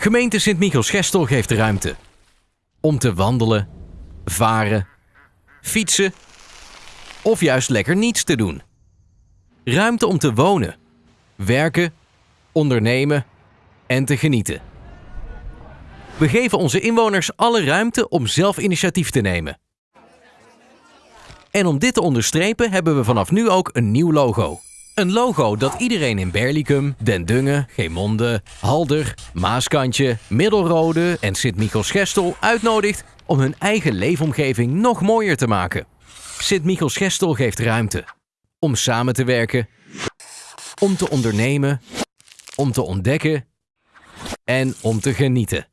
Gemeente Sint-Michels-Gestel geeft ruimte. Om te wandelen, varen, fietsen of juist lekker niets te doen. Ruimte om te wonen, werken, ondernemen en te genieten. We geven onze inwoners alle ruimte om zelf initiatief te nemen. En om dit te onderstrepen hebben we vanaf nu ook een nieuw logo. Een logo dat iedereen in Berlicum, Den Dungen, Geemonde, Halder, Maaskantje, Middelrode en Sint-Michels-Gestel uitnodigt om hun eigen leefomgeving nog mooier te maken. Sint-Michels-Gestel geeft ruimte om samen te werken, om te ondernemen, om te ontdekken en om te genieten.